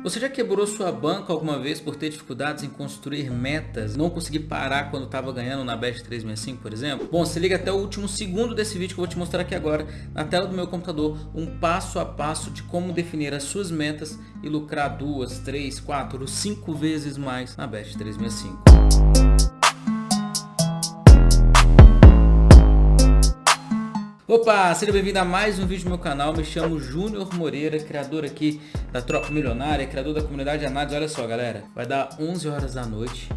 Você já quebrou sua banca alguma vez por ter dificuldades em construir metas, não conseguir parar quando estava ganhando na Best 365, por exemplo? Bom, se liga até o último segundo desse vídeo que eu vou te mostrar aqui agora, na tela do meu computador, um passo a passo de como definir as suas metas e lucrar duas, três, quatro cinco vezes mais na Best 365. Opa, seja bem-vindo a mais um vídeo do meu canal, me chamo Júnior Moreira, criador aqui da Tropa Milionária, criador da comunidade de análise, olha só galera, vai dar 11 horas da noite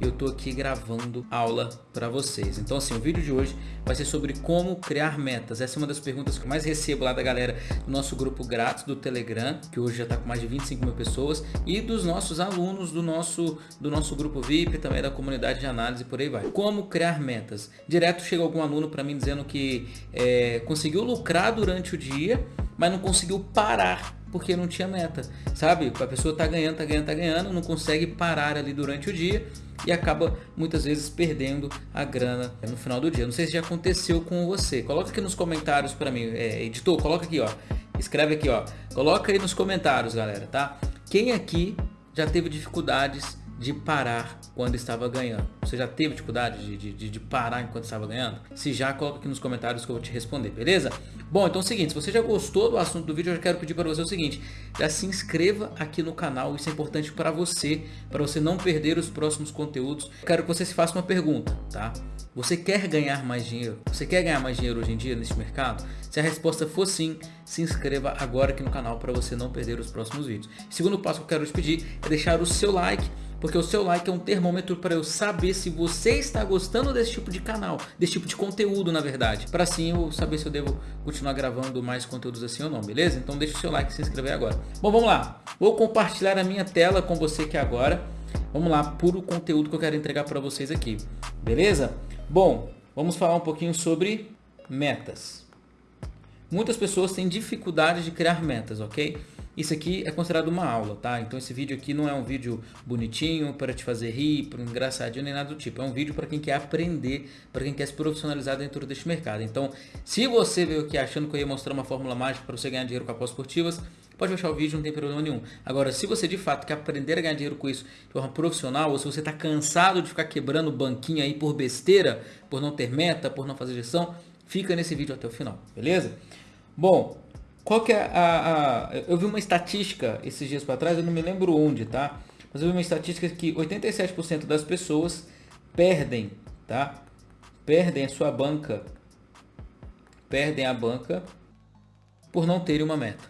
eu tô aqui gravando aula para vocês. Então assim, o vídeo de hoje vai ser sobre como criar metas. Essa é uma das perguntas que eu mais recebo lá da galera do nosso grupo grátis do Telegram, que hoje já está com mais de 25 mil pessoas, e dos nossos alunos do nosso, do nosso grupo VIP, também da comunidade de análise por aí vai. Como criar metas? Direto chega algum aluno para mim dizendo que é, conseguiu lucrar durante o dia, mas não conseguiu parar porque não tinha meta, sabe? A pessoa tá ganhando, tá ganhando, tá ganhando, não consegue parar ali durante o dia e acaba muitas vezes perdendo a grana no final do dia. Não sei se já aconteceu com você. Coloca aqui nos comentários para mim, é, editor, coloca aqui, ó. Escreve aqui, ó. Coloca aí nos comentários, galera, tá? Quem aqui já teve dificuldades de parar quando estava ganhando? Você já teve dificuldade de, de, de, parar enquanto estava ganhando? Se já, coloca aqui nos comentários que eu vou te responder, beleza? Bom, então é o seguinte, se você já gostou do assunto do vídeo, eu já quero pedir para você o seguinte, já se inscreva aqui no canal, isso é importante para você, para você não perder os próximos conteúdos. Quero que você se faça uma pergunta, tá? Você quer ganhar mais dinheiro? Você quer ganhar mais dinheiro hoje em dia nesse mercado? Se a resposta for sim, se inscreva agora aqui no canal para você não perder os próximos vídeos. Segundo passo que eu quero te pedir é deixar o seu like, porque o seu like é um termômetro para eu saber se você está gostando desse tipo de canal, desse tipo de conteúdo na verdade, para assim eu saber se eu devo continuar gravando mais conteúdos assim ou não, beleza? Então deixa o seu like e se inscrever agora. Bom, vamos lá, vou compartilhar a minha tela com você aqui agora, vamos lá, puro conteúdo que eu quero entregar para vocês aqui, beleza? Bom, vamos falar um pouquinho sobre metas. Muitas pessoas têm dificuldade de criar metas, ok? Isso aqui é considerado uma aula, tá? Então esse vídeo aqui não é um vídeo bonitinho para te fazer rir, para engraçadinho nem nada do tipo. É um vídeo para quem quer aprender, para quem quer se profissionalizar dentro deste mercado. Então, se você veio aqui achando que eu ia mostrar uma fórmula mágica para você ganhar dinheiro com apostas esportivas, pode baixar o vídeo, não tem problema nenhum. Agora, se você de fato quer aprender a ganhar dinheiro com isso de forma profissional, ou se você está cansado de ficar quebrando banquinho aí por besteira, por não ter meta, por não fazer gestão, fica nesse vídeo até o final, beleza? Bom, qual que é a, a, Eu vi uma estatística esses dias para trás, eu não me lembro onde, tá? Mas eu vi uma estatística que 87% das pessoas perdem, tá? Perdem a sua banca, perdem a banca por não terem uma meta.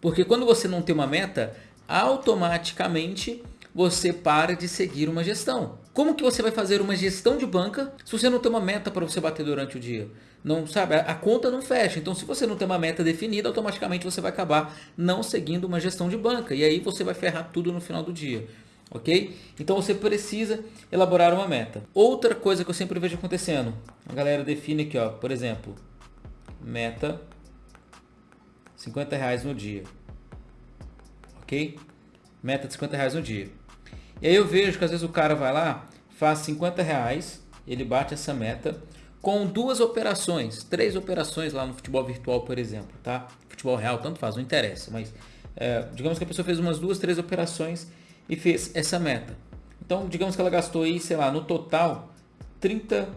Porque quando você não tem uma meta, automaticamente você para de seguir uma gestão. Como que você vai fazer uma gestão de banca se você não tem uma meta para você bater durante o dia? Não sabe, a conta não fecha. Então, se você não tem uma meta definida, automaticamente você vai acabar não seguindo uma gestão de banca. E aí você vai ferrar tudo no final do dia. Ok? Então você precisa elaborar uma meta. Outra coisa que eu sempre vejo acontecendo, a galera define aqui, ó, por exemplo, meta 50 reais no dia. Ok? Meta de 50 reais no dia. E aí eu vejo que às vezes o cara vai lá, faz 50 reais, ele bate essa meta com duas operações, três operações lá no futebol virtual, por exemplo, tá? Futebol real, tanto faz, não interessa, mas é, digamos que a pessoa fez umas duas, três operações e fez essa meta. Então, digamos que ela gastou aí, sei lá, no total, 30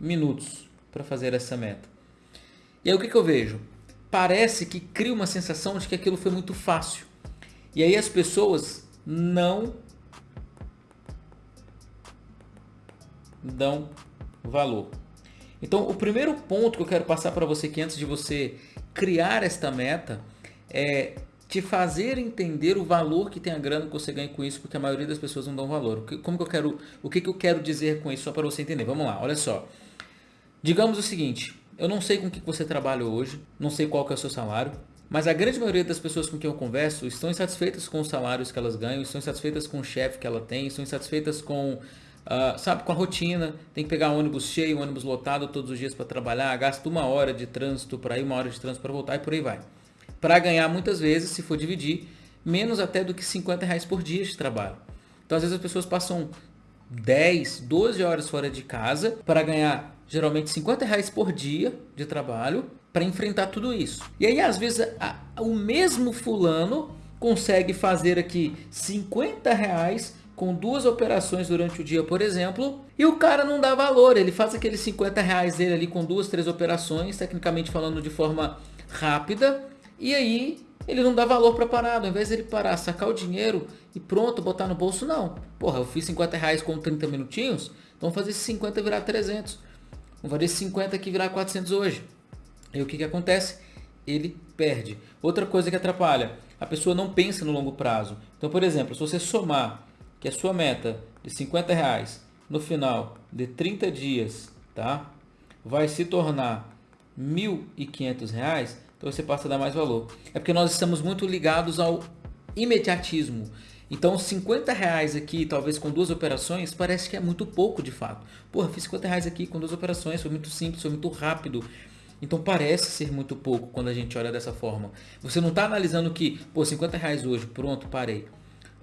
minutos para fazer essa meta. E aí o que, que eu vejo? Parece que cria uma sensação de que aquilo foi muito fácil. E aí as pessoas não dão valor. Então, o primeiro ponto que eu quero passar para você aqui antes de você criar esta meta é te fazer entender o valor que tem a grana que você ganha com isso, porque a maioria das pessoas não dão valor. Como que eu quero, o que, que eu quero dizer com isso, só para você entender. Vamos lá, olha só. Digamos o seguinte, eu não sei com que você trabalha hoje, não sei qual que é o seu salário, mas a grande maioria das pessoas com quem eu converso estão insatisfeitas com os salários que elas ganham, estão insatisfeitas com o chefe que ela tem, estão insatisfeitas com Uh, sabe, com a rotina, tem que pegar ônibus cheio, ônibus lotado todos os dias para trabalhar, gasta uma hora de trânsito para ir, uma hora de trânsito para voltar e por aí vai. Para ganhar muitas vezes, se for dividir, menos até do que 50 reais por dia de trabalho. Então às vezes as pessoas passam 10, 12 horas fora de casa para ganhar geralmente 50 reais por dia de trabalho para enfrentar tudo isso. E aí às vezes a, o mesmo fulano consegue fazer aqui 50 reais com duas operações durante o dia, por exemplo, e o cara não dá valor, ele faz aqueles 50 reais dele ali com duas, três operações, tecnicamente falando de forma rápida, e aí ele não dá valor para parado, ao invés de ele parar, sacar o dinheiro e pronto, botar no bolso, não. Porra, eu fiz 50 reais com 30 minutinhos, então fazer esse 50 virar 300. Vou fazer esse 50 aqui virar 400 hoje. E o que que acontece? Ele perde. Outra coisa que atrapalha, a pessoa não pensa no longo prazo. Então, por exemplo, se você somar que a sua meta de 50 reais no final de 30 dias, tá? Vai se tornar R$ 1.500, então você passa a dar mais valor. É porque nós estamos muito ligados ao imediatismo. Então 50 reais aqui, talvez com duas operações, parece que é muito pouco de fato. Porra, fiz 50 reais aqui com duas operações, foi muito simples, foi muito rápido. Então parece ser muito pouco quando a gente olha dessa forma. Você não está analisando que, pô, 50 reais hoje, pronto, parei.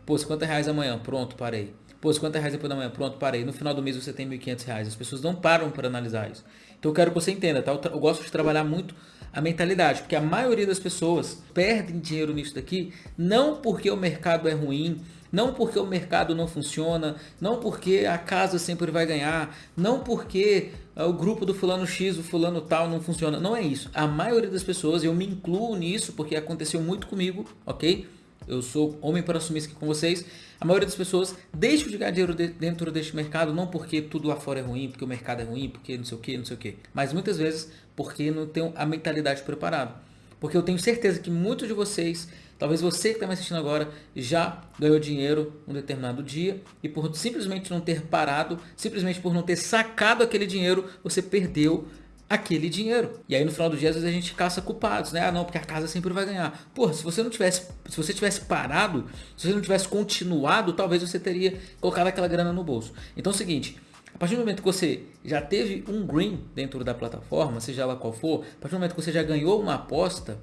Pô, 50 reais amanhã, pronto, parei. Pô, 50 reais depois da manhã, pronto, parei. No final do mês você tem 1.500 reais. As pessoas não param para analisar isso. Então eu quero que você entenda, tá? Eu, eu gosto de trabalhar muito a mentalidade, porque a maioria das pessoas perdem dinheiro nisso daqui, não porque o mercado é ruim, não porque o mercado não funciona, não porque a casa sempre vai ganhar, não porque ah, o grupo do fulano X, o fulano tal não funciona. Não é isso. A maioria das pessoas, eu me incluo nisso porque aconteceu muito comigo, ok? Eu sou homem para assumir isso aqui com vocês. A maioria das pessoas deixa de ganhar dinheiro dentro deste mercado, não porque tudo lá fora é ruim, porque o mercado é ruim, porque não sei o que, não sei o que. Mas muitas vezes porque não tem a mentalidade preparada. Porque eu tenho certeza que muitos de vocês, talvez você que está me assistindo agora, já ganhou dinheiro um determinado dia e por simplesmente não ter parado, simplesmente por não ter sacado aquele dinheiro, você perdeu aquele dinheiro. E aí no final do dia às vezes a gente caça culpados, né? Ah, não, porque a casa sempre vai ganhar. Porra, se você não tivesse, se você tivesse parado, se você não tivesse continuado, talvez você teria colocado aquela grana no bolso. Então é o seguinte, a partir do momento que você já teve um green dentro da plataforma, seja lá qual for, a partir do momento que você já ganhou uma aposta,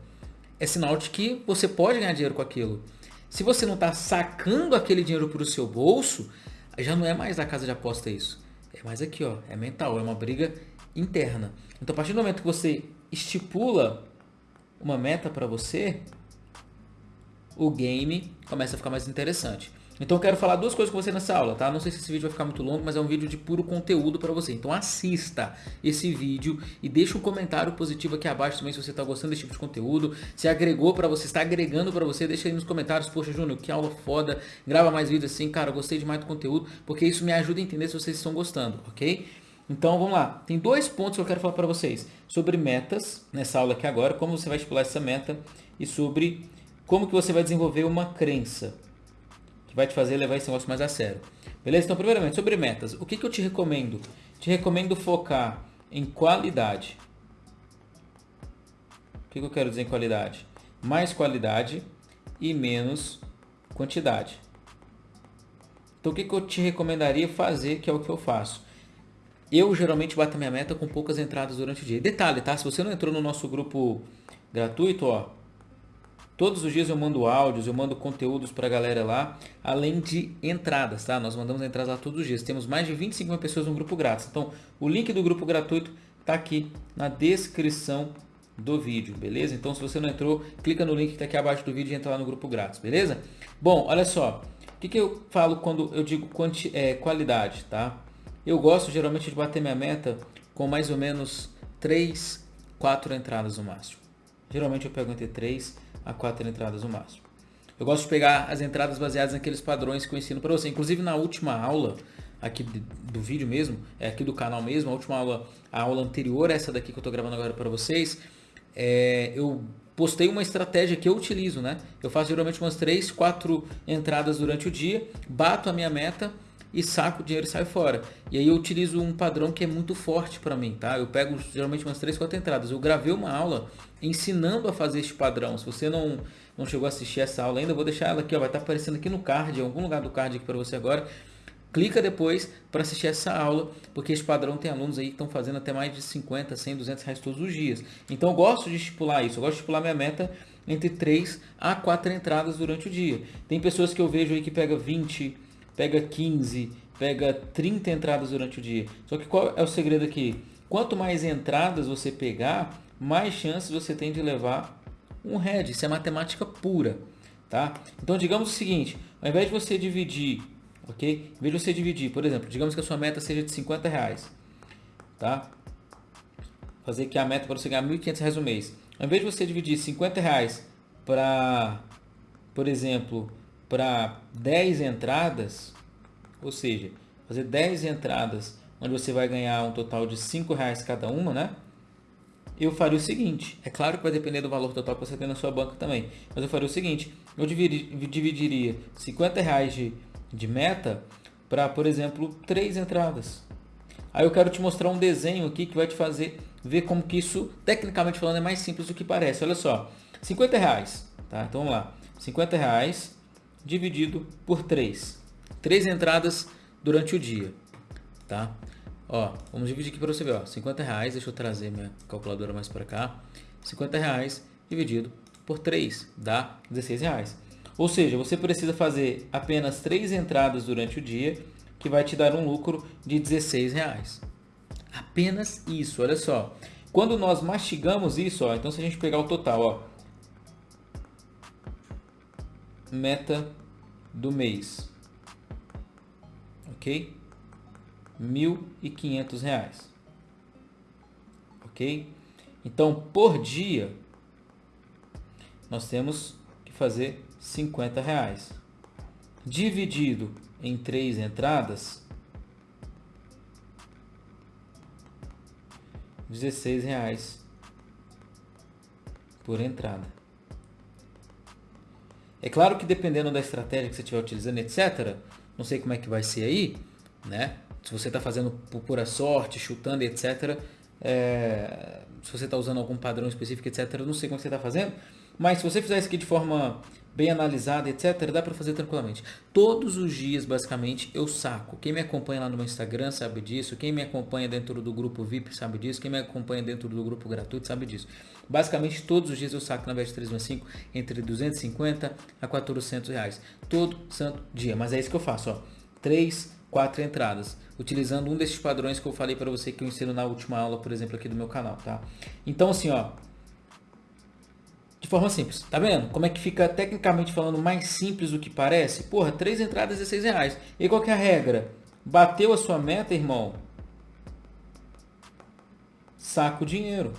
é sinal de que você pode ganhar dinheiro com aquilo. Se você não está sacando aquele dinheiro para o seu bolso, já não é mais da casa de aposta isso. É mais aqui, ó, é mental, é uma briga interna. Então, a partir do momento que você estipula uma meta para você, o game começa a ficar mais interessante. Então eu quero falar duas coisas com você nessa aula, tá? Não sei se esse vídeo vai ficar muito longo, mas é um vídeo de puro conteúdo para você. Então assista esse vídeo e deixa um comentário positivo aqui abaixo também se você está gostando desse tipo de conteúdo. Se agregou para você, está agregando para você, deixa aí nos comentários. Poxa, Júnior, que aula foda. Grava mais vídeos assim, cara, gostei demais do conteúdo, porque isso me ajuda a entender se vocês estão gostando, ok? Então vamos lá, tem dois pontos que eu quero falar para vocês sobre metas nessa aula aqui agora, como você vai estipular essa meta e sobre como que você vai desenvolver uma crença que vai te fazer levar esse negócio mais a sério. Beleza? Então primeiramente sobre metas, o que, que eu te recomendo? Te recomendo focar em qualidade. O que, que eu quero dizer em qualidade? Mais qualidade e menos quantidade. Então o que, que eu te recomendaria fazer, que é o que eu faço? Eu geralmente bato a minha meta com poucas entradas durante o dia. Detalhe, tá? Se você não entrou no nosso grupo gratuito, ó, todos os dias eu mando áudios, eu mando conteúdos para a galera lá, além de entradas, tá? Nós mandamos entradas lá todos os dias. Temos mais de 25 mil pessoas no grupo grátis. Então, o link do grupo gratuito tá aqui na descrição do vídeo, beleza? Então, se você não entrou, clica no link que tá aqui abaixo do vídeo e entra lá no grupo grátis, beleza? Bom, olha só. O que, que eu falo quando eu digo quanti, é, qualidade, tá? Eu gosto geralmente de bater minha meta com mais ou menos 3, 4 entradas no máximo. Geralmente eu pego entre 3 a 4 entradas no máximo. Eu gosto de pegar as entradas baseadas naqueles padrões que eu ensino para você. Inclusive na última aula aqui do vídeo mesmo, é aqui do canal mesmo, a última aula, a aula anterior, essa daqui que eu estou gravando agora para vocês, é, eu postei uma estratégia que eu utilizo, né? Eu faço geralmente umas 3, 4 entradas durante o dia, bato a minha meta e saco o dinheiro e saio fora. E aí eu utilizo um padrão que é muito forte para mim, tá? Eu pego geralmente umas 3, 4 entradas. Eu gravei uma aula ensinando a fazer este padrão. Se você não, não chegou a assistir essa aula ainda, eu vou deixar ela aqui, ó, vai estar tá aparecendo aqui no card, em algum lugar do card aqui para você agora. Clica depois para assistir essa aula, porque esse padrão tem alunos aí que estão fazendo até mais de 50, 100, 200 reais todos os dias. Então eu gosto de estipular isso, eu gosto de estipular minha meta entre 3 a 4 entradas durante o dia. Tem pessoas que eu vejo aí que pega 20, pega 15, pega 30 entradas durante o dia. Só que qual é o segredo aqui? Quanto mais entradas você pegar, mais chances você tem de levar um head. Isso é matemática pura. tá? Então digamos o seguinte, ao invés de você dividir, ok? Em vez de você dividir, por exemplo, digamos que a sua meta seja de 50 reais, tá? Fazer aqui a meta para você ganhar 1.500 reais no mês. Ao invés de você dividir 50 reais para, por exemplo, para 10 entradas, ou seja, fazer 10 entradas onde você vai ganhar um total de 5 reais cada uma, né? Eu faria o seguinte, é claro que vai depender do valor total que você tem na sua banca também, mas eu faria o seguinte, eu dividiria 50 reais de, de meta para, por exemplo, 3 entradas. Aí eu quero te mostrar um desenho aqui que vai te fazer ver como que isso, tecnicamente falando, é mais simples do que parece. Olha só, 50 reais, tá? Então vamos lá, 50 reais dividido por 3. 3 entradas durante o dia, tá? Ó, vamos dividir aqui para você ver, ó, 50 reais, deixa eu trazer minha calculadora mais para cá, 50 reais dividido por 3 dá 16 reais. Ou seja, você precisa fazer apenas 3 entradas durante o dia, que vai te dar um lucro de 16 reais. Apenas isso, olha só. Quando nós mastigamos isso, ó, então se a gente pegar o total, ó, meta do mês, ok? R$ 1.500. Ok? Então, por dia, nós temos que fazer 50 reais. Dividido em três entradas, 16 reais por entrada. É claro que dependendo da estratégia que você estiver utilizando, etc., não sei como é que vai ser aí, né? se você está fazendo por pura sorte, chutando, etc. É, se você está usando algum padrão específico, etc. Não sei como você está fazendo, mas se você fizer isso aqui de forma bem analisada, etc., dá para fazer tranquilamente. Todos os dias, basicamente, eu saco. Quem me acompanha lá no meu Instagram sabe disso, quem me acompanha dentro do grupo VIP sabe disso, quem me acompanha dentro do grupo gratuito sabe disso. Basicamente, todos os dias eu saco na Bet 365 entre 250 a 400 reais. Todo santo dia. Mas é isso que eu faço, ó. 3, 4 entradas utilizando um desses padrões que eu falei para você que eu ensino na última aula, por exemplo, aqui do meu canal, tá? Então, assim, ó, de forma simples, tá vendo? Como é que fica tecnicamente falando mais simples do que parece? Porra, três entradas, 16 reais. E qual que é a regra? Bateu a sua meta, irmão? Saca o dinheiro.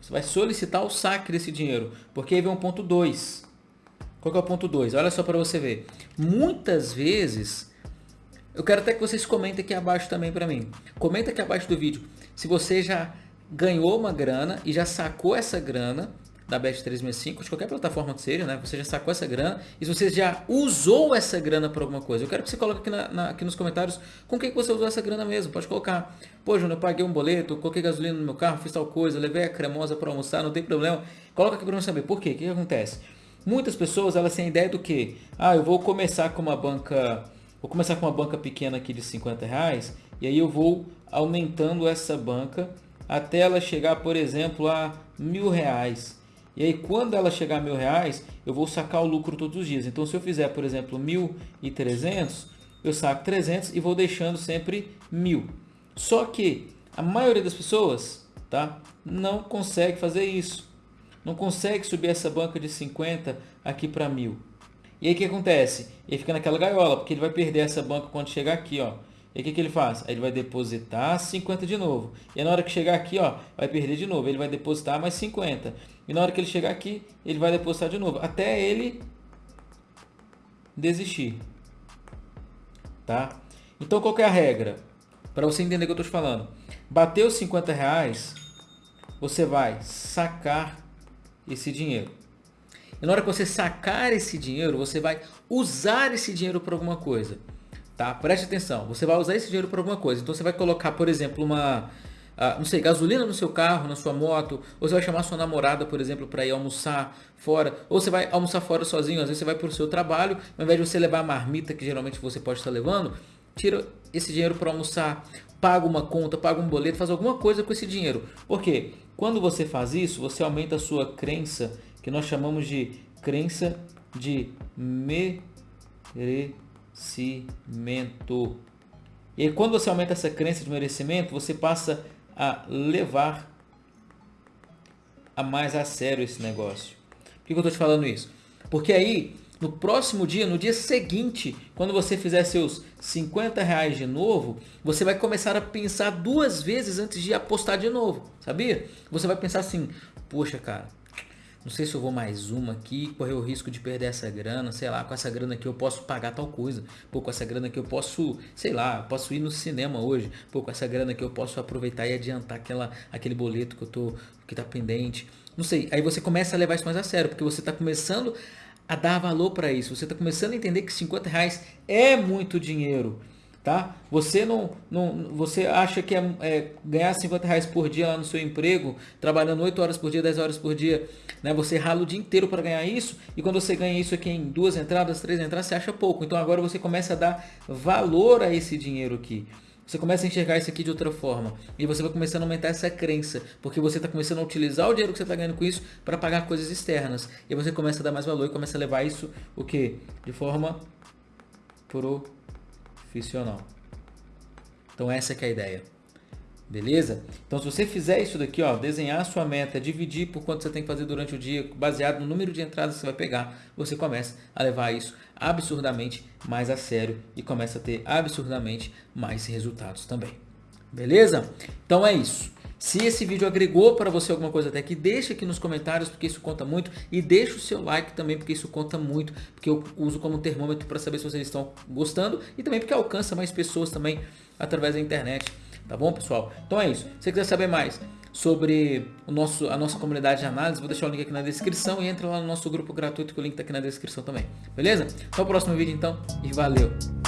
Você vai solicitar o saque desse dinheiro, porque aí vem um ponto 2. Qual que é o ponto 2? Olha só para você ver. Muitas vezes eu quero até que vocês comentem aqui abaixo também para mim. Comenta aqui abaixo do vídeo se você já ganhou uma grana e já sacou essa grana da Bet365, de qualquer plataforma que seja, né? Você já sacou essa grana e se você já usou essa grana para alguma coisa. Eu quero que você coloque aqui, na, na, aqui nos comentários com quem que você usou essa grana mesmo. Pode colocar, pô, Júnior, eu paguei um boleto, coloquei gasolina no meu carro, fiz tal coisa, levei a cremosa para almoçar, não tem problema. Coloca aqui para eu saber. Por quê? O que, que acontece? Muitas pessoas, elas têm ideia do que? Ah, eu vou começar com uma banca Vou começar com uma banca pequena aqui de 50 reais e aí eu vou aumentando essa banca até ela chegar, por exemplo, a mil reais. E aí quando ela chegar a mil reais, eu vou sacar o lucro todos os dias. Então se eu fizer, por exemplo, mil e trezentos, eu saco 300 e vou deixando sempre mil. Só que a maioria das pessoas tá, não consegue fazer isso. Não consegue subir essa banca de 50 aqui para mil. E aí o que acontece? Ele fica naquela gaiola, porque ele vai perder essa banca quando chegar aqui, ó. E o que, que ele faz? Ele vai depositar 50 de novo. E na hora que chegar aqui, ó, vai perder de novo. Ele vai depositar mais 50. E na hora que ele chegar aqui, ele vai depositar de novo. Até ele desistir. Tá? Então qual é a regra? Para você entender o que eu estou te falando. Bateu 50 reais, você vai sacar esse dinheiro. E na hora que você sacar esse dinheiro, você vai usar esse dinheiro para alguma coisa. Tá? Preste atenção, você vai usar esse dinheiro para alguma coisa. Então você vai colocar, por exemplo, uma, uh, não sei, gasolina no seu carro, na sua moto, ou você vai chamar sua namorada, por exemplo, para ir almoçar fora, ou você vai almoçar fora sozinho, às vezes você vai para o seu trabalho, ao invés de você levar a marmita que geralmente você pode estar levando, tira esse dinheiro para almoçar, paga uma conta, paga um boleto, faz alguma coisa com esse dinheiro. Por quê? Quando você faz isso, você aumenta a sua crença que nós chamamos de crença de merecimento. E aí, quando você aumenta essa crença de merecimento, você passa a levar a mais a sério esse negócio. Por que eu estou te falando isso? Porque aí no próximo dia, no dia seguinte, quando você fizer seus 50 reais de novo, você vai começar a pensar duas vezes antes de apostar de novo, sabia? Você vai pensar assim, poxa cara, não sei se eu vou mais uma aqui, correr o risco de perder essa grana, sei lá, com essa grana aqui eu posso pagar tal coisa. Pô, com essa grana aqui eu posso, sei lá, posso ir no cinema hoje. Pô, com essa grana aqui eu posso aproveitar e adiantar aquela, aquele boleto que eu tô, que tá pendente. Não sei, aí você começa a levar isso mais a sério, porque você tá começando a dar valor para isso. Você tá começando a entender que 50 reais é muito dinheiro tá? Você não, não você acha que é, é, ganhar 50 reais por dia lá no seu emprego, trabalhando 8 horas por dia, 10 horas por dia, né? Você rala o dia inteiro para ganhar isso e quando você ganha isso aqui em duas entradas, três entradas, você acha pouco. Então agora você começa a dar valor a esse dinheiro aqui. Você começa a enxergar isso aqui de outra forma. E você vai começando a aumentar essa crença. Porque você está começando a utilizar o dinheiro que você está ganhando com isso para pagar coisas externas. E você começa a dar mais valor e começa a levar isso o que? De forma pro profissional. Então essa é, a ideia. Beleza? Então se você fizer isso daqui, ó, desenhar a sua meta, dividir por quanto você tem que fazer durante o dia, baseado no número de entradas que você vai pegar, você começa a levar isso absurdamente mais a sério e começa a ter absurdamente mais resultados também. Beleza? Então é isso. Se esse vídeo agregou para você alguma coisa até aqui, deixa aqui nos comentários, porque isso conta muito. E deixa o seu like também, porque isso conta muito. Porque eu uso como termômetro para saber se vocês estão gostando. E também porque alcança mais pessoas também através da internet. Tá bom, pessoal? Então é isso. Se você quiser saber mais sobre o nosso, a nossa comunidade de análise, vou deixar o link aqui na descrição e entra lá no nosso grupo gratuito que o link está aqui na descrição também. Beleza? Até o próximo vídeo então e valeu!